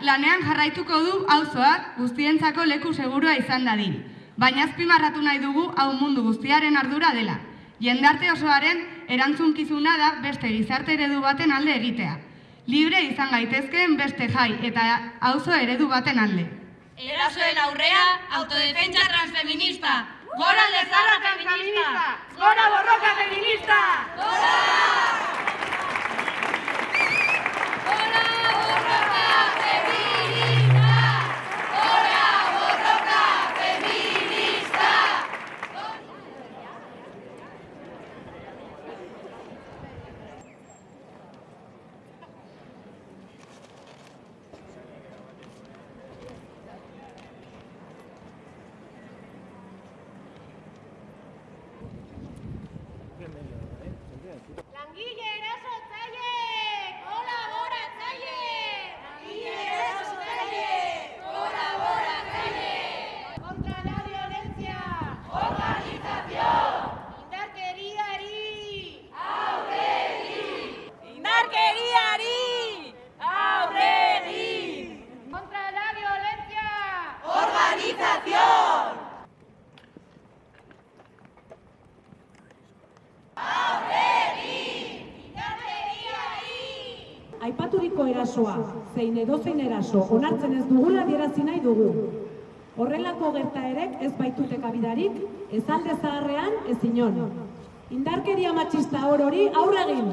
Lanean jarraituko du auzoak guztientzako leku segurua izan dadin. Baina azpimarratu nahi dugu hau mundu guztiaren ardura dela. Jendarte osoaren erantzunkizuna da beste gizarte eredu baten alde egitea. Libre izan gaitezkeen beste jai eta auzo eredu baten alde. Erasoen aurrea, autodefentsa transfeminista. Gora lezarra feminista! Gora borroka feminista! Langile Aipaturiko erasoa, zein edozein eraso onartzen ez dugula adierazi nahi dugu. Horrelako gertaerek ez baitute kabidarik, ez alde zaharrean, ez inon. Indarkeria matxista orori aurre egin.